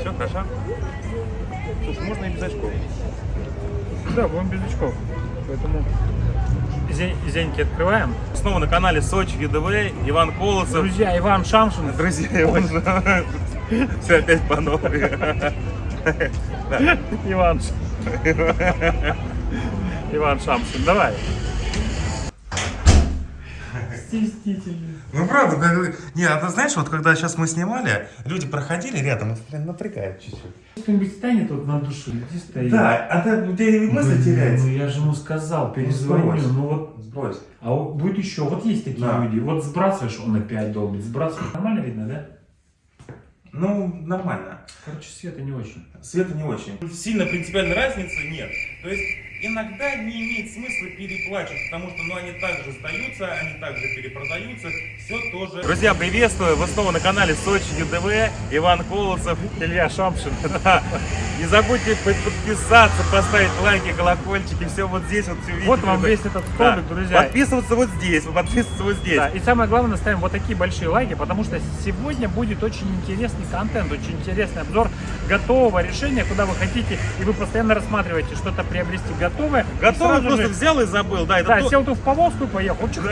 Все, хорошо? Слушай, можно и без очков. Да, будем без очков. Поэтому зень- зеньки открываем. Снова на канале Сочи ЮДВ, Иван Колосов. Друзья, Иван Шамшин. Друзья, Иван Все опять по новой. Иван. Иван Шамшин, давай. Стеснительный. Ну правда, как- не, а ты знаешь, вот когда сейчас мы снимали, люди проходили рядом, это прям напрягает чуть-чуть. Кто-нибудь станет вот на душу, иди стоит. Да, а ты, у тебя мысли Ну, теряются. я же ему сказал, перезвоню. сбрось. Ну вот, Сбрось. а вот будет еще, вот есть такие Да. люди. Вот сбрасываешь, он опять долбит. Сбрасываешь. Нормально видно, да? Ну, нормально. Короче, света не очень. Света не очень. Сильно принципиальной разницы нет. То есть иногда не имеет смысла переплачивать, потому что ну, они также сдаются, они также перепродаются, все тоже. Друзья, приветствую! Вы снова на канале Сочи ЮДВ, Иван Колосов. Илья Шамшин. Не забудьте под- подписаться, поставить лайки, колокольчики, все вот здесь вот все видите. Вот вам весь этот столбик, Да. друзья. Подписываться вот здесь, подписываться вот здесь. Да, и самое главное, ставим вот такие большие лайки, потому что сегодня будет очень интересный контент, очень интересный обзор готового решения, куда вы хотите, и вы постоянно рассматриваете что-то приобрести готовое. сразу просто же- взял и забыл. Да, это Да, то- сел тут в повозку и поехал. Чик,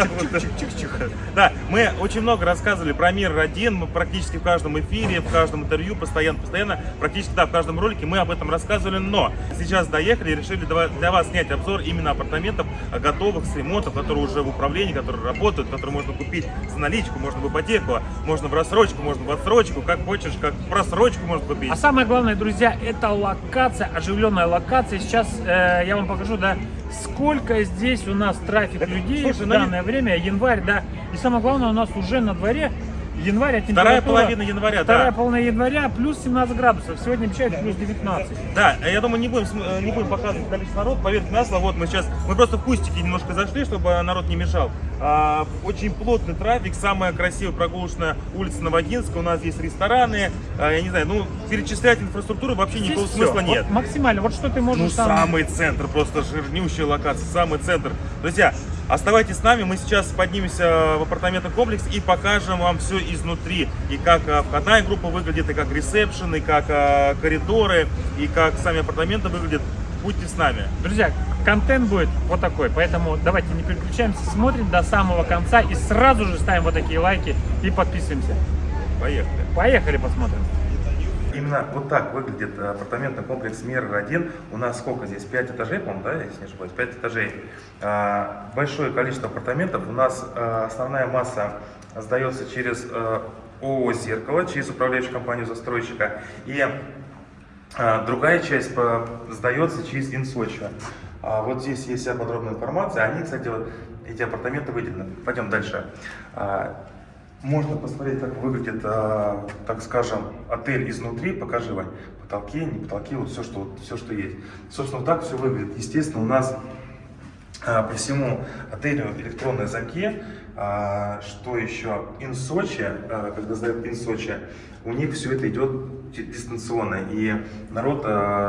Да, мы очень много рассказывали про мир 1, мы практически в каждом эфире, в каждом интервью, постоянно, постоянно, практически, да, в каждом ролике мы об этом рассказывали, но сейчас доехали и решили для вас снять обзор именно апартаментов а, готовых с ремонтом, которые уже в управлении, которые работают, которые можно купить за наличку, можно в ипотеку, можно в рассрочку, можно в отсрочку, как хочешь, как в просрочку можно купить. А самое главное, друзья, это локация, оживленная локация. Сейчас э, я вам покажу, да, сколько здесь у нас трафик Так, людей слушай, в ну, данное время, январь, да. И самое главное, у нас уже на дворе январь, а Вторая половина января, Вторая да. половина января, плюс 17 градусов. Сегодня обещают плюс 19. Да, я думаю, не будем, э, не будем показывать количество народа, поверьте на слово, вот мы сейчас, мы просто в кустики немножко зашли, чтобы народ не мешал. А, очень плотный трафик, самая красивая прогулочная улица Новогинска, у нас есть рестораны, а, я не знаю, ну, перечислять инфраструктуру вообще Здесь никакого всё. смысла Вот нет. максимально. Вот что ты можешь Ну, там... самый центр, просто жирнющая локация, самый центр. Друзья, оставайтесь с нами, мы сейчас поднимемся в апартаментный комплекс и покажем вам все изнутри. И как а, входная группа выглядит, и как ресепшн, и как а, коридоры, и как сами апартаменты выглядят. Будьте с нами. Друзья, контент будет вот такой, поэтому давайте не переключаемся, смотрим до самого конца и сразу же ставим вот такие лайки и подписываемся. Поехали. Поехали посмотрим. Именно вот так выглядит апартаментный комплекс Мир-1. У нас сколько здесь? 5 этажей, по-моему, да, если не ошибаюсь? 5 этажей. А, Большое количество апартаментов. У нас э, основная масса сдается через э, ООО «Зеркало», через управляющую компанию застройщика. И а, Другая часть сдается через Инсочи. А вот здесь есть вся подробная информация. Они, кстати, вот эти апартаменты выделены. Пойдем дальше. Можно посмотреть, как выглядит, а, так скажем, отель изнутри. Покажи, Вань. Потолки, не потолки, вот все, что, вот все, что есть. Собственно, вот так все выглядит. Естественно, у нас а, по всему отелю электронные замки. А, Что еще? Инсочи, когда сдают Инсочи, у них все это идет ди- дистанционно, и народ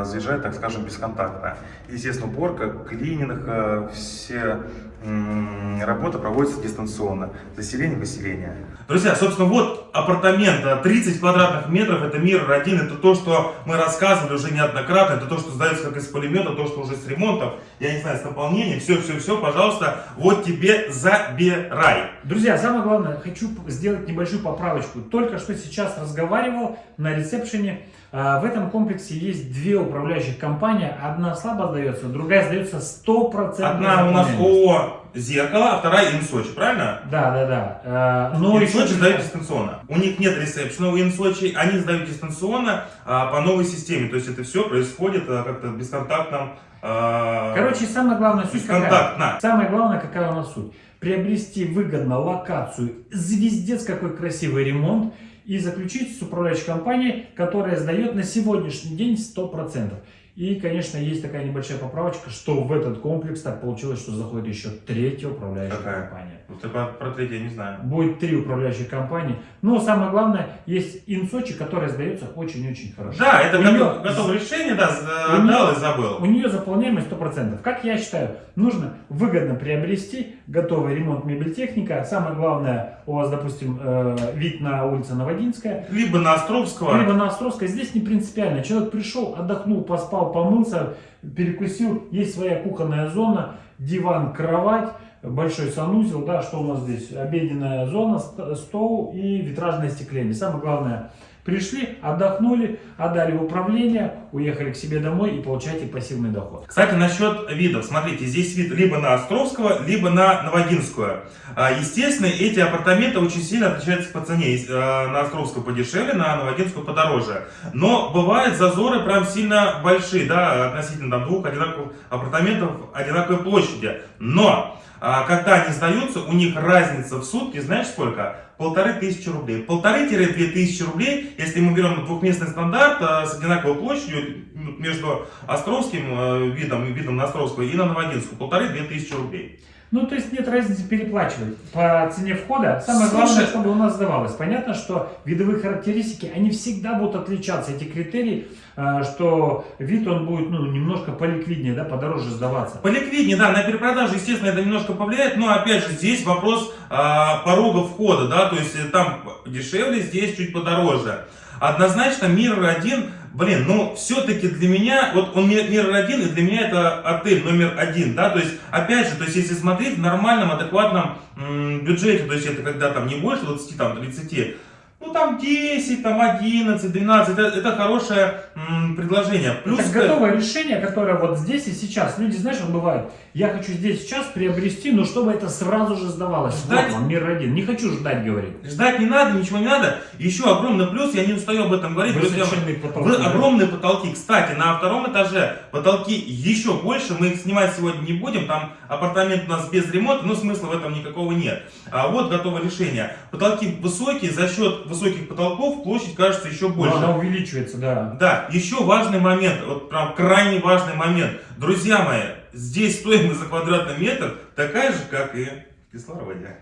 заезжает, так скажем, бесконтактно. Естественно, уборка, клининг, все работа проводится дистанционно. Заселение, выселение. Друзья, собственно, вот апартамент, а, 30 квадратных метров, это мир один, это то, что мы рассказывали уже неоднократно, это то, что сдается как из пулемета, то, что уже с ремонтом, я не знаю, с наполнением, все-все-все, пожалуйста, вот тебе забирай. Друзья, самое главное, хочу сделать небольшую поправочку. Только что сейчас разговаривал на ресепшене. А, В этом комплексе есть две управляющих компании. Одна слабо сдается, другая сдается 100%. Одна у нас. ООО «Зеркало», а вторая «Инсочи», правильно? Да, да, да. Но еще... Инсочи сдают дистанционно. У них нет ресепшена у Инсочи, они сдают дистанционно а, по новой системе. То есть это все происходит а, как-то в бесконтактном... а, Короче, самая главная суть какая? бесконтактно. Самое главное, какая у нас суть? Приобрести выгодно локацию, звездец какой красивый ремонт и заключить с управляющей компанией, которая сдает на сегодняшний день 100%. И, конечно, есть такая небольшая поправочка, что в этот комплекс так получилось, что заходит еще третья управляющая Какая? компания. Вот это про, про третье я не знаю. Будет три управляющих компании. Но самое главное, есть инсочи, который сдается очень-очень хорошо. Да, это У готов- неё- готовое решение, да, отдал и забыл. У нее заполняемость 100%. Как я считаю, нужно выгодно приобрести готовый ремонт мебельтехника. Самое главное, у вас, допустим, э, вид на улицу Новодинская, Либо на Островского. либо на Островской. Здесь не принципиально. Человек пришел, отдохнул, поспал, помылся, перекусил. Есть своя кухонная зона, диван, кровать, большой санузел. Да, что у нас здесь? Обеденная зона, ст- стол и витражное остекление. Самое главное, пришли, отдохнули, отдали в управление, уехали к себе домой и получаете пассивный доход. Кстати, насчет видов. Смотрите, здесь вид либо на Островского, либо на Новодинскую. А, Естественно, эти апартаменты очень сильно отличаются по цене. Э, На Островскую подешевле, на Новодинскую подороже. Но бывают зазоры прям сильно большие, да, относительно там, двух одинаковых апартаментов одинаковой площади. Но а, когда они сдаются, у них разница в сутки, знаешь сколько? Полторы тысячи рублей. Полторы-две тысячи рублей, если мы берем двухместный стандарт а, с одинаковой площадью между Островским э, видом и видом на Островскую и на Новодинскую. Полторы-две тысячи рублей. Ну, то есть нет разницы переплачивать по цене входа. Самое Слушай- главное, чтобы у нас сдавалось. Понятно, что видовые характеристики, они всегда будут отличаться. Эти критерии, э, что вид он будет ну, немножко поликвиднее, да, подороже сдаваться. Поликвиднее, да, на перепродажу, естественно, это немножко повлияет, но опять же здесь вопрос а, порога входа, да, то есть там дешевле, здесь чуть подороже. Однозначно Мир один, блин, ну все-таки для меня, вот он Мир Мир один, и для меня это отель номер один, да, то есть опять же, то есть если смотреть в нормальном, адекватном м, бюджете, то есть это когда там не больше 20, там 30, ну там 10, там 11, 12, это, это хорошее м, предложение. Плюс это готовое решение, которое вот здесь и сейчас. Люди, знаешь, вот бывает, я хочу здесь сейчас приобрести, но чтобы это сразу же сдавалось. Ждать? Вот вам, мир один. Не хочу ждать, говорит. Ждать не надо, ничего не надо. Еще огромный плюс, я не устаю об этом говорить. Высоченные потолки, Вы огромные потолки. Кстати, на втором этаже потолки еще больше. Мы их снимать сегодня не будем. Там апартамент у нас без ремонта, но смысла в этом никакого нет. А вот готовое решение. Потолки высокие, за счет высоких потолков площадь кажется еще Но больше. Она увеличивается, да. Да, еще важный момент, вот прям крайне важный момент. Друзья мои, здесь стоимость за квадратный метр такая же, как и в кислороде.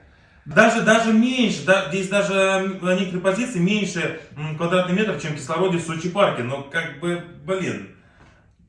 Даже, даже меньше, да, здесь даже некоторые позиции меньше квадратный метр, чем в кислороде в Сочи парке. Но как бы, блин,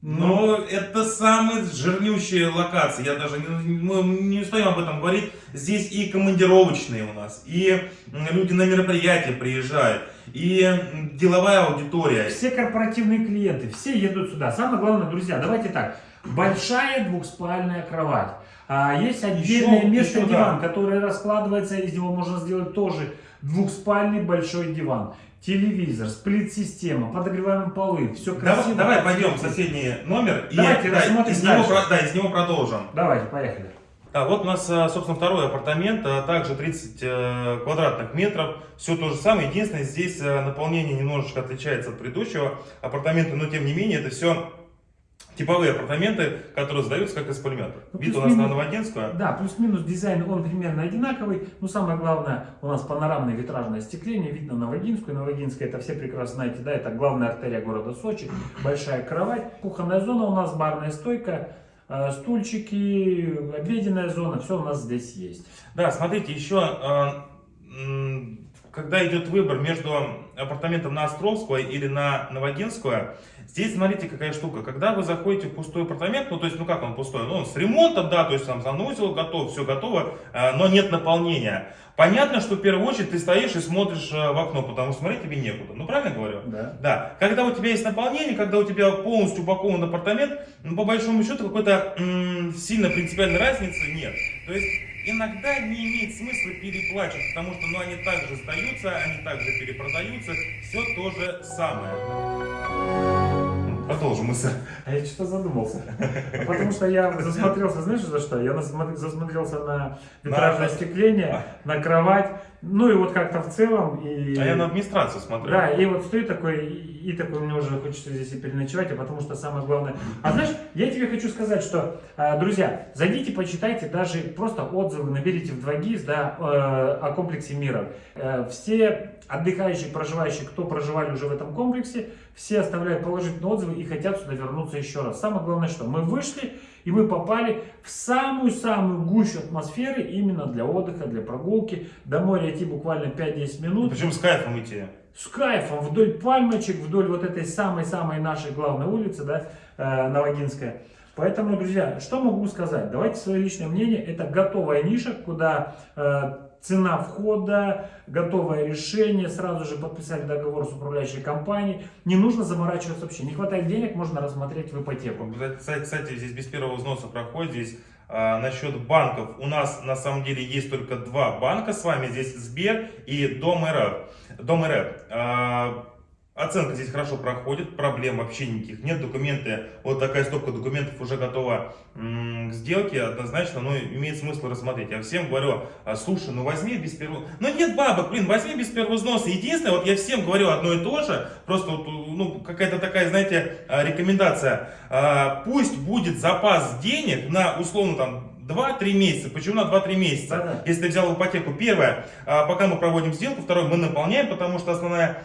но это самые жирнющие локации. Я даже не, мы не устаем об этом говорить. Здесь и командировочные у нас, и люди на мероприятия приезжают, и деловая аудитория. Все корпоративные клиенты, все едут сюда. Самое главное, друзья, давайте так. Большая двухспальная кровать. А, есть отдельное Еще- место еще, диван, да. который раскладывается, из него можно сделать тоже двухспальный большой диван. Телевизор, сплит-система, подогреваемые полы, все Давай, красиво. давай пойдем в соседний номер Давайте и да, из, него, дальше. да, из него продолжим. Давайте, поехали. А вот у нас, а, собственно, второй апартамент, а, также 30 э, квадратных метров. Все то же самое, единственное, здесь э, наполнение немножечко отличается от предыдущего апартамента, но тем не менее это все типовые апартаменты, которые сдаются как из пулемета. Ну, Вид у нас плюс-минус. на Новодинскую. Да, плюс-минус дизайн, он примерно одинаковый. Но самое главное, у нас панорамное витражное остекление, видно Новодинскую. Новодинская, это все прекрасно знаете, да, это главная артерия города Сочи. Большая кровать, кухонная зона у нас, барная стойка, э, стульчики, обеденная зона, все у нас здесь есть. Да, смотрите, еще э, когда идет выбор между апартаментом на Островскую или на Новодинскую, здесь смотрите какая штука. Когда вы заходите в пустой апартамент, ну то есть, ну как он пустой, ну он с ремонтом, да, то есть там санузел готов, все готово, э, но нет наполнения. Понятно, что в первую очередь ты стоишь и смотришь э, в окно, потому что смотреть тебе некуда. Ну правильно говорю? Да. Да, когда у тебя есть наполнение, когда у тебя полностью упакован апартамент, ну, по большому счету какой-то сильно принципиальной разницы нет. То есть иногда не имеет смысла переплачивать, потому что ну, они также сдаются, они также перепродаются, все то же самое. Продолжим мысль. А я что-то задумался. Потому что я засмотрелся, знаешь, за что? Я засмотрелся на витражное На- остекление, на кровать. Ну и вот как-то в целом. И... А я на администрацию смотрю. Да, и вот стою такой, и, такой, мне уже хочется здесь и переночевать, а потому что самое главное... А знаешь, я тебе хочу сказать, что, э, друзья, зайдите, почитайте даже просто отзывы, наберите в 2GIS, да, э, о комплексе мира. Э, все отдыхающие, проживающие, кто проживали уже в этом комплексе, все оставляют положительные отзывы и хотят сюда вернуться еще раз. Самое главное, что мы вышли, и мы попали в самую-самую гущу атмосферы именно для отдыха, для прогулки. До моря идти буквально 5-10 минут. Причем с кайфом идти. С кайфом, вдоль пальмочек, вдоль вот этой самой-самой нашей главной улицы, да, э, Новогинская. Поэтому, друзья, что могу сказать? Давайте свое личное мнение. Это готовая ниша, куда э, цена входа, готовое решение, сразу же подписали договор с управляющей компанией. Не нужно заморачиваться вообще. Не хватает денег, можно рассмотреть в ипотеку. Кстати, здесь без первого взноса проходит. Здесь а, насчет банков. У нас на самом деле есть только два банка с вами. Здесь Сбер и Дом РФ. Дом РФ. А, Оценка здесь хорошо проходит, проблем вообще никаких нет. Документы, вот такая стопка документов уже готова к сделке, однозначно, но имеет смысл рассмотреть. Я всем говорю, «А, слушай, ну возьми без первого... Ну нет бабок, блин, возьми без первого взноса. Единственное, вот я всем говорю одно и то же, просто вот, ну, какая-то такая, знаете, а, рекомендация. А, пусть будет запас денег на, условно, там, 2-3 месяца. Почему на 2-3 месяца? Да -да. Если ты взял ипотеку, первое, а, пока мы проводим сделку, второе, мы наполняем, потому что основная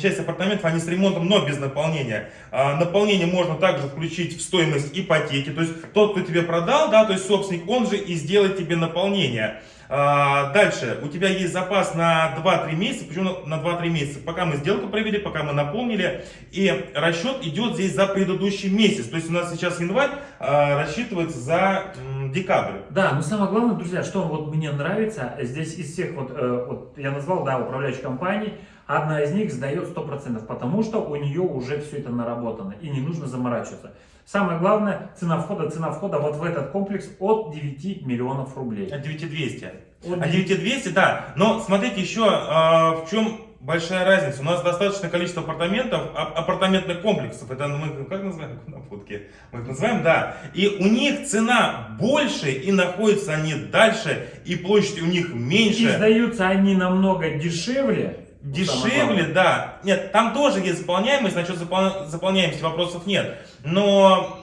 часть апартаментов, они с ремонтом, но без наполнения. А, наполнение можно также включить в стоимость ипотеки, то есть тот, кто тебе продал, да, то есть собственник, он же и сделает тебе наполнение. А, дальше, у тебя есть запас на 2-3 месяца. Почему на 2-3 месяца? Пока мы сделку провели, пока мы наполнили. И расчет идет здесь за предыдущий месяц. То есть у нас сейчас январь а, рассчитывается за декабрь. Да, но самое главное, друзья, что вот мне нравится, здесь из всех, вот, э, вот я назвал, да, управляющих компаний, одна из них сдает 100%, потому что у нее уже все это наработано и не нужно заморачиваться. Самое главное, цена входа, цена входа вот в этот комплекс от 9 миллионов рублей. От 9200. От 9200, да. Но смотрите еще, э, в чем большая разница. У нас достаточное количество апартаментов, апартаментных комплексов. Это мы как называем на фотке? Мы их называем, да. И у них цена больше, и находятся они дальше, и площадь у них меньше. И сдаются они намного дешевле. Дешевле, да. Нет, там тоже есть заполняемость, насчет запол... заполняемости вопросов нет. Но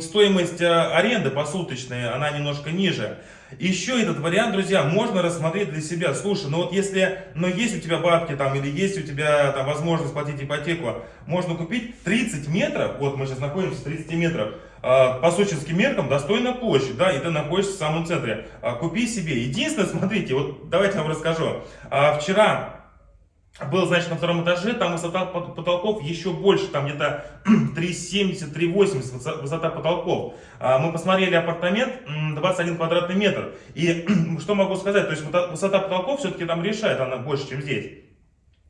стоимость э, аренды посуточной, она немножко ниже. Еще этот вариант, друзья, можно рассмотреть для себя. Слушай, ну вот если, ну есть у тебя бабки там, или есть у тебя там возможность платить ипотеку, можно купить 30 метров, вот мы сейчас находимся в 30 метров, э, по сочинским меркам достойная площадь, да, и ты находишься в самом центре. Э, купи себе. Единственное, смотрите, вот давайте я вам расскажу. Э, вчера был, значит, на втором этаже, там высота потолков еще больше, там где-то 3,70, 3,80 высота потолков. А, мы посмотрели апартамент 21 квадратный метр. И что могу сказать, то есть высота потолков все-таки там решает, она больше, чем здесь.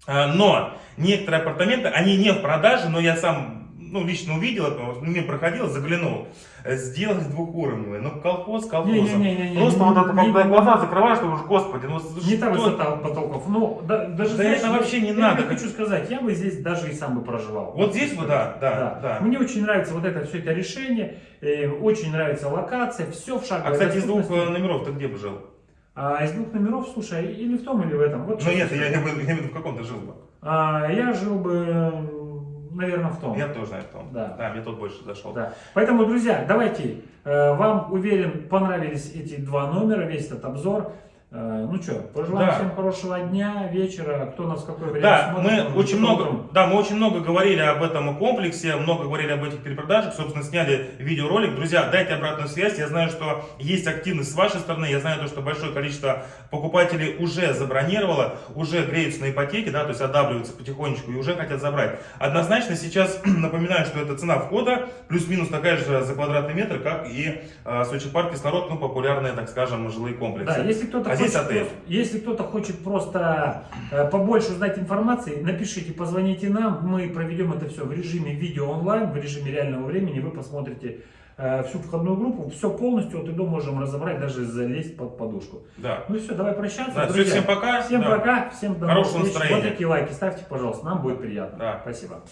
А, но некоторые апартаменты, они не в продаже, но я сам ну, лично увидел это, мимо проходил, заглянул, сделать двухуровневый. Ну, колхоз колхозом. Не, не, не, не, Просто не, вот это, когда глаза закрываешь, ты уже, господи, ну Не та высота потолков. Ну, да, даже, да знаешь, это вообще не я, надо. Я хочу сказать, я бы здесь даже и сам бы проживал. Вот здесь бы, да, да, да, да. Мне очень нравится вот это все это решение, э, очень нравится локация, все в шаговой А, кстати, из двух э, номеров ты где бы жил? А из двух номеров, слушай, или в том, или в этом. Вот ну нет, я, я, я, я в каком то жил бы. А, я жил бы наверное, в том. Я тоже, наверное, в том. Да. Да, мне тот больше зашел. Да. Поэтому, друзья, давайте, э, вам, уверен, понравились эти два номера, весь этот обзор. Э, ну что, пожелаем да. всем хорошего дня, вечера, кто нас в какое время да, смотрит. Мы очень много, да, мы очень много говорили об этом комплексе, много говорили об этих перепродажах, собственно, сняли видеоролик. Друзья, дайте обратную связь, я знаю, что есть активность с вашей стороны, я знаю, то, что большое количество покупателей уже забронировало, уже греются на ипотеке, да, то есть одабливаются потихонечку и уже хотят забрать. Однозначно сейчас напоминаю, что это цена входа, плюс-минус такая же за квадратный метр, как и э, Сочи парк кислород, ну, популярные, так скажем, жилые комплексы. Да, если кто-то здесь отель. Если кто-то хочет просто э, побольше узнать информации, напишите, позвоните нам, мы проведем это все в режиме видео онлайн, в режиме реального времени, вы посмотрите э, всю входную группу, все полностью от и до можем разобрать, даже залезть под подушку. Да. Ну и все, давай прощаться. Да, друзья. всем пока. Всем да. пока, всем до Хорошего настроения. Вот такие лайки ставьте, пожалуйста, нам будет приятно. Да. Спасибо.